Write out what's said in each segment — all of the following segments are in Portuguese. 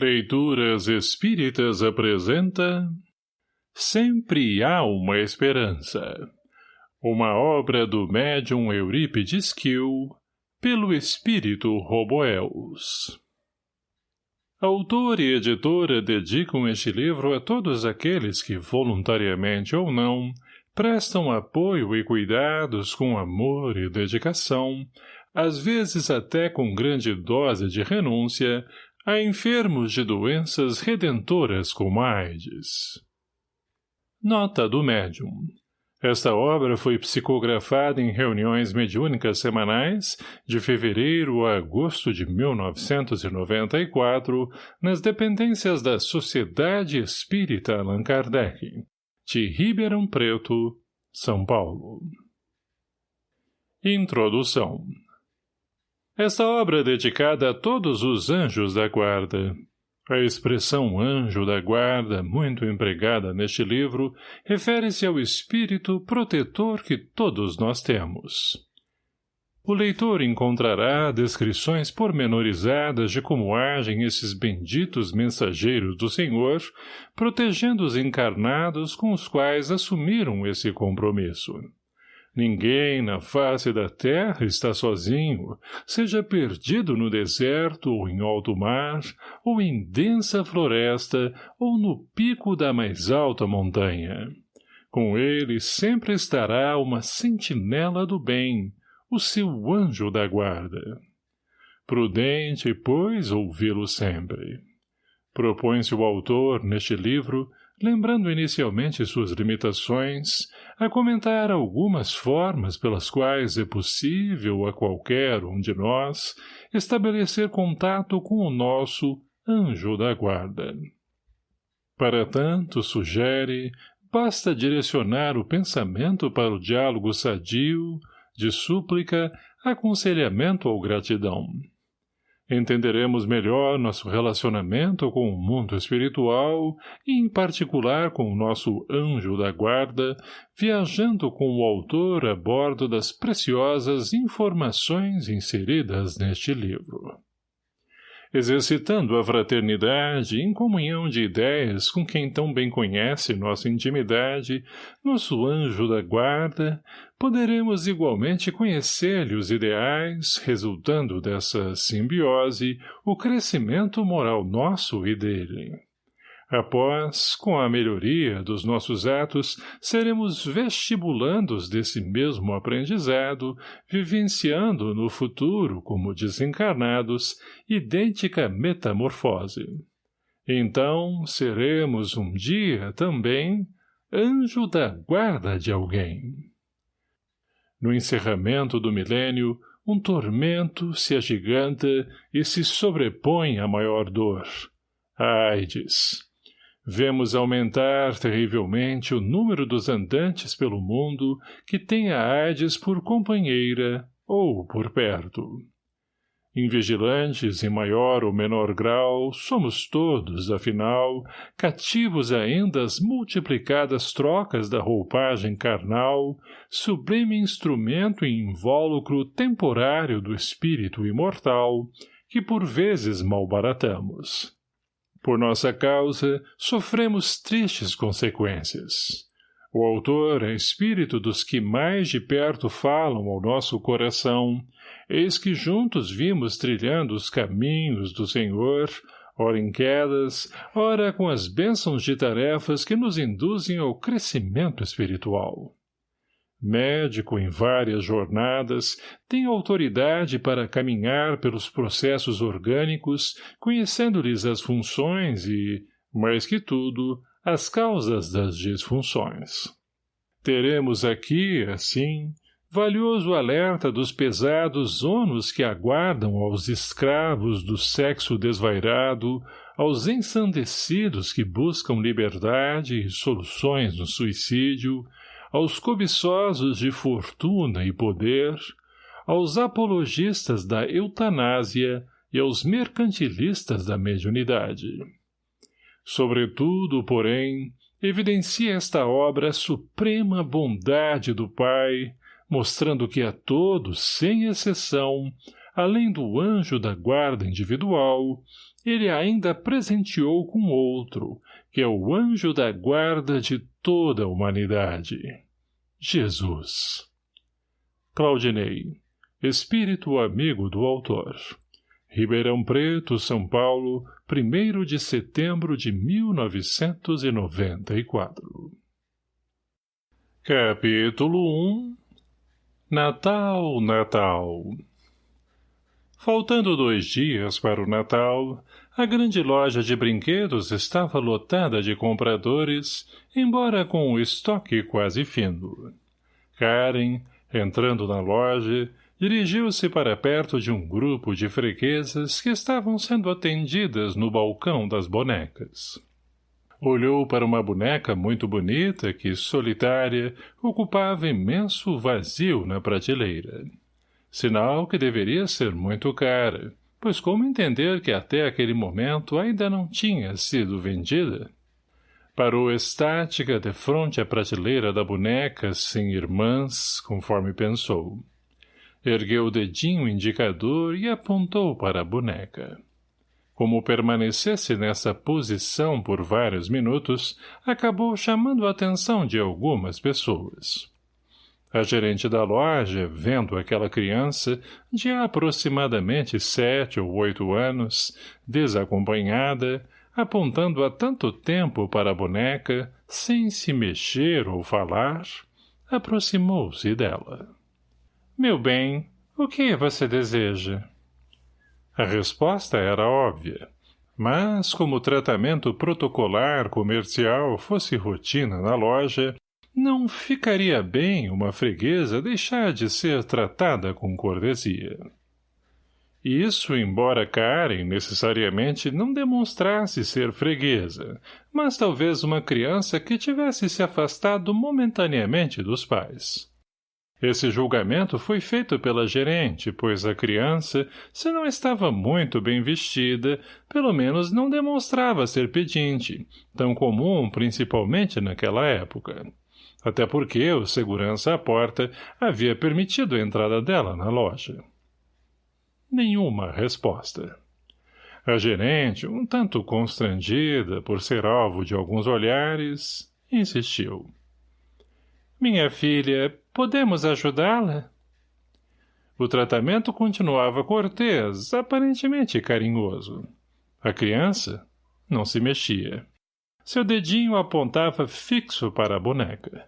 Leituras Espíritas apresenta Sempre há uma esperança. Uma obra do médium Eurípides Kiel, pelo espírito Roboels. Autor e editora dedicam este livro a todos aqueles que, voluntariamente ou não, prestam apoio e cuidados com amor e dedicação, às vezes até com grande dose de renúncia, a enfermos de doenças redentoras como AIDS. Nota do médium. Esta obra foi psicografada em reuniões mediúnicas semanais de fevereiro a agosto de 1994 nas dependências da Sociedade Espírita Allan Kardec, de Ribeirão Preto, São Paulo. Introdução esta obra é dedicada a todos os anjos da guarda. A expressão anjo da guarda, muito empregada neste livro, refere-se ao espírito protetor que todos nós temos. O leitor encontrará descrições pormenorizadas de como agem esses benditos mensageiros do Senhor, protegendo os encarnados com os quais assumiram esse compromisso. Ninguém na face da terra está sozinho, seja perdido no deserto ou em alto mar, ou em densa floresta, ou no pico da mais alta montanha. Com ele sempre estará uma sentinela do bem, o seu anjo da guarda. Prudente, pois, ouvi-lo sempre. Propõe-se o autor, neste livro, lembrando inicialmente suas limitações, a comentar algumas formas pelas quais é possível a qualquer um de nós estabelecer contato com o nosso anjo da guarda. Para tanto, sugere, basta direcionar o pensamento para o diálogo sadio, de súplica, aconselhamento ou gratidão. Entenderemos melhor nosso relacionamento com o mundo espiritual e, em particular, com o nosso anjo da guarda, viajando com o autor a bordo das preciosas informações inseridas neste livro exercitando a fraternidade em comunhão de ideias com quem tão bem conhece nossa intimidade, nosso anjo da guarda, poderemos igualmente conhecer-lhe os ideais, resultando dessa simbiose, o crescimento moral nosso e dele. Após, com a melhoria dos nossos atos, seremos vestibulandos desse mesmo aprendizado, vivenciando no futuro, como desencarnados, idêntica metamorfose. Então, seremos um dia, também, anjo da guarda de alguém. No encerramento do milênio, um tormento se agiganta e se sobrepõe à maior dor. AIDS Vemos aumentar terrivelmente o número dos andantes pelo mundo que têm a Hades por companheira ou por perto. Invigilantes em maior ou menor grau, somos todos, afinal, cativos ainda às multiplicadas trocas da roupagem carnal, sublime instrumento e invólucro temporário do espírito imortal, que por vezes malbaratamos. Por nossa causa, sofremos tristes consequências. O autor é espírito dos que mais de perto falam ao nosso coração, eis que juntos vimos trilhando os caminhos do Senhor, ora em quedas, ora com as bênçãos de tarefas que nos induzem ao crescimento espiritual médico em várias jornadas, tem autoridade para caminhar pelos processos orgânicos, conhecendo-lhes as funções e, mais que tudo, as causas das disfunções. Teremos aqui, assim, valioso alerta dos pesados ônus que aguardam aos escravos do sexo desvairado, aos ensandecidos que buscam liberdade e soluções no suicídio, aos cobiçosos de fortuna e poder, aos apologistas da eutanásia e aos mercantilistas da mediunidade. Sobretudo, porém, evidencia esta obra a suprema bondade do Pai, mostrando que a todos, sem exceção, além do anjo da guarda individual, ele ainda presenteou com outro, que é o anjo da guarda de toda a humanidade. Jesus. Claudinei, espírito amigo do autor. Ribeirão Preto, São Paulo, 1 de setembro de 1994. Capítulo 1 Natal, Natal Faltando dois dias para o Natal, a grande loja de brinquedos estava lotada de compradores, embora com o estoque quase fino. Karen, entrando na loja, dirigiu-se para perto de um grupo de freguesas que estavam sendo atendidas no balcão das bonecas. Olhou para uma boneca muito bonita que, solitária, ocupava imenso vazio na prateleira. Sinal que deveria ser muito cara, pois como entender que até aquele momento ainda não tinha sido vendida? Parou estática de frente à prateleira da boneca sem irmãs, conforme pensou. Ergueu o dedinho indicador e apontou para a boneca. Como permanecesse nessa posição por vários minutos, acabou chamando a atenção de algumas pessoas. A gerente da loja, vendo aquela criança, de aproximadamente sete ou oito anos, desacompanhada, apontando há tanto tempo para a boneca, sem se mexer ou falar, aproximou-se dela. — Meu bem, o que você deseja? A resposta era óbvia, mas como o tratamento protocolar comercial fosse rotina na loja, não ficaria bem uma freguesa deixar de ser tratada com cortesia. Isso, embora Karen necessariamente não demonstrasse ser freguesa, mas talvez uma criança que tivesse se afastado momentaneamente dos pais. Esse julgamento foi feito pela gerente, pois a criança, se não estava muito bem vestida, pelo menos não demonstrava ser pedinte, tão comum principalmente naquela época até porque o segurança à porta havia permitido a entrada dela na loja. Nenhuma resposta. A gerente, um tanto constrangida por ser alvo de alguns olhares, insistiu. — Minha filha, podemos ajudá-la? O tratamento continuava cortês, aparentemente carinhoso. A criança não se mexia. Seu dedinho apontava fixo para a boneca.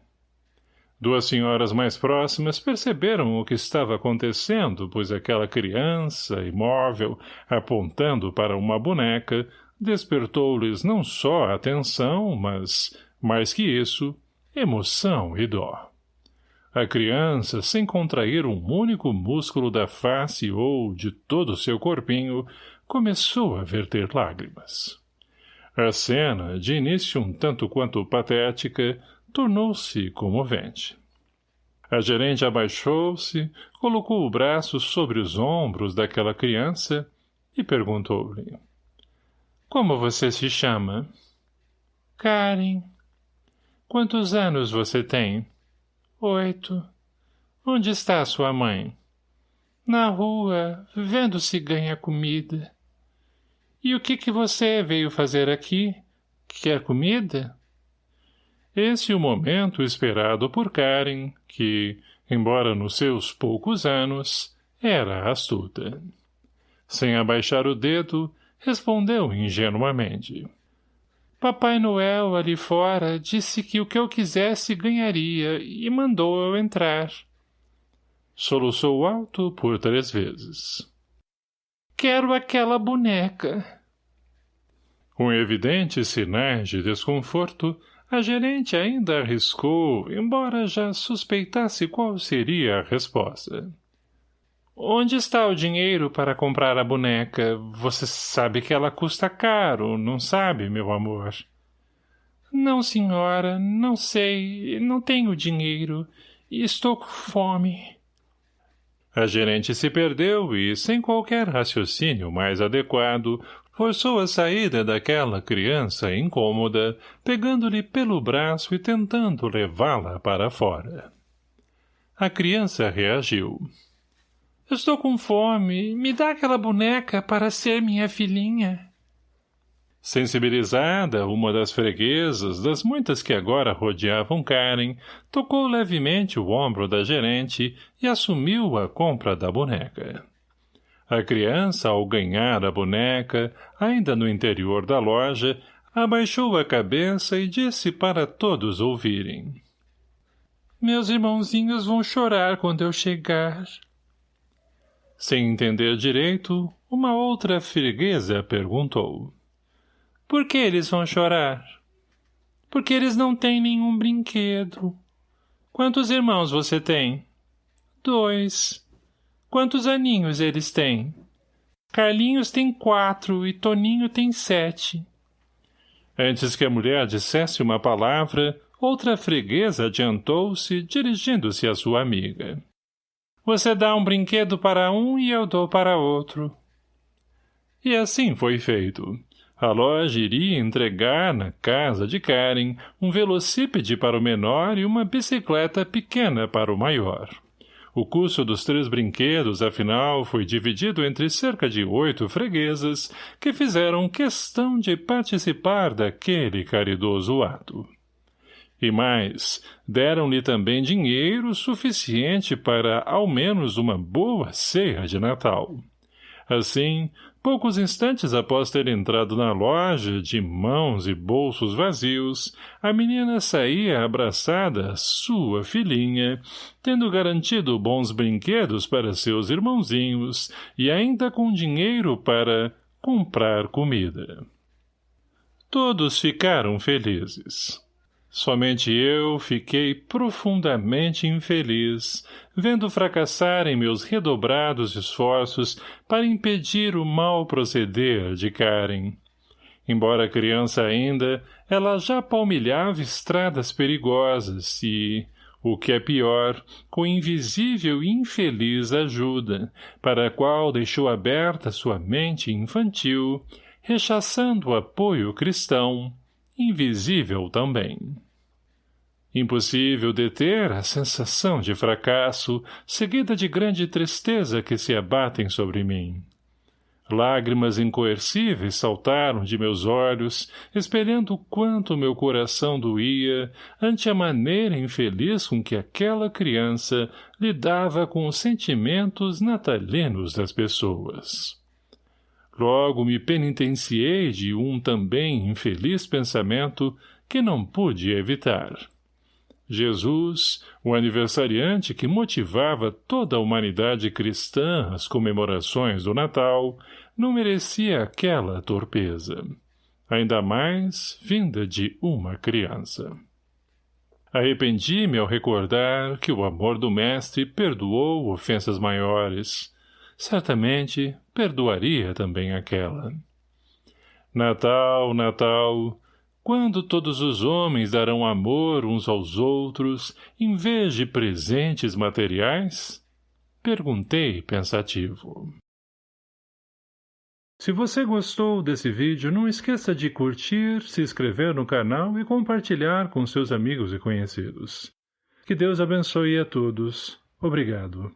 Duas senhoras mais próximas perceberam o que estava acontecendo, pois aquela criança, imóvel, apontando para uma boneca, despertou-lhes não só atenção, mas, mais que isso, emoção e dó. A criança, sem contrair um único músculo da face ou de todo o seu corpinho, começou a verter lágrimas. A cena, de início um tanto quanto patética, tornou-se comovente. A gerente abaixou-se, colocou o braço sobre os ombros daquela criança e perguntou-lhe. — Como você se chama? — Karen. — Quantos anos você tem? — Oito. — Onde está sua mãe? — Na rua, vendo se ganha comida. — E o que que você veio fazer aqui? Quer comida? — esse o momento esperado por Karen, que, embora nos seus poucos anos, era astuta. Sem abaixar o dedo, respondeu ingenuamente. Papai Noel, ali fora, disse que o que eu quisesse ganharia e mandou eu entrar. Soluçou alto por três vezes. Quero aquela boneca. Com evidentes sinais de desconforto, a gerente ainda arriscou, embora já suspeitasse qual seria a resposta. Onde está o dinheiro para comprar a boneca? Você sabe que ela custa caro, não sabe, meu amor? Não, senhora, não sei, não tenho dinheiro, e estou com fome. A gerente se perdeu e, sem qualquer raciocínio mais adequado, forçou a saída daquela criança incômoda, pegando-lhe pelo braço e tentando levá-la para fora. A criança reagiu. — Estou com fome. Me dá aquela boneca para ser minha filhinha. Sensibilizada, uma das freguesas, das muitas que agora rodeavam Karen, tocou levemente o ombro da gerente e assumiu a compra da boneca. A criança, ao ganhar a boneca, ainda no interior da loja, abaixou a cabeça e disse para todos ouvirem. Meus irmãozinhos vão chorar quando eu chegar. Sem entender direito, uma outra freguesa perguntou. Por que eles vão chorar? Porque eles não têm nenhum brinquedo. Quantos irmãos você tem? Dois. Quantos aninhos eles têm? Carlinhos tem quatro e Toninho tem sete. Antes que a mulher dissesse uma palavra, outra freguesa adiantou-se, dirigindo-se à sua amiga. Você dá um brinquedo para um e eu dou para outro. E assim foi feito. A loja iria entregar, na casa de Karen, um velocípede para o menor e uma bicicleta pequena para o maior. O custo dos três brinquedos, afinal, foi dividido entre cerca de oito freguesas que fizeram questão de participar daquele caridoso ato. E mais, deram-lhe também dinheiro suficiente para, ao menos, uma boa ceia de Natal. Assim, Poucos instantes após ter entrado na loja, de mãos e bolsos vazios, a menina saía abraçada sua filhinha, tendo garantido bons brinquedos para seus irmãozinhos e ainda com dinheiro para comprar comida. Todos ficaram felizes. Somente eu fiquei profundamente infeliz, vendo fracassarem meus redobrados esforços para impedir o mau proceder de Karen. Embora criança ainda, ela já palmilhava estradas perigosas e, o que é pior, com invisível e infeliz ajuda, para a qual deixou aberta sua mente infantil, rechaçando o apoio cristão, invisível também. Impossível deter a sensação de fracasso, seguida de grande tristeza que se abatem sobre mim. Lágrimas incoercíveis saltaram de meus olhos, espelhando quanto meu coração doía ante a maneira infeliz com que aquela criança lidava com os sentimentos natalinos das pessoas. Logo me penitenciei de um também infeliz pensamento que não pude evitar. Jesus, o aniversariante que motivava toda a humanidade cristã às comemorações do Natal, não merecia aquela torpeza. Ainda mais vinda de uma criança. Arrependi-me ao recordar que o amor do Mestre perdoou ofensas maiores, certamente perdoaria também aquela. Natal, Natal, quando todos os homens darão amor uns aos outros, em vez de presentes materiais? Perguntei pensativo. Se você gostou desse vídeo, não esqueça de curtir, se inscrever no canal e compartilhar com seus amigos e conhecidos. Que Deus abençoe a todos. Obrigado.